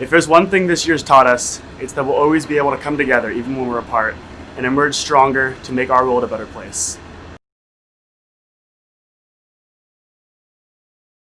If there's one thing this year's taught us, it's that we'll always be able to come together even when we're apart and emerge stronger to make our world a better place.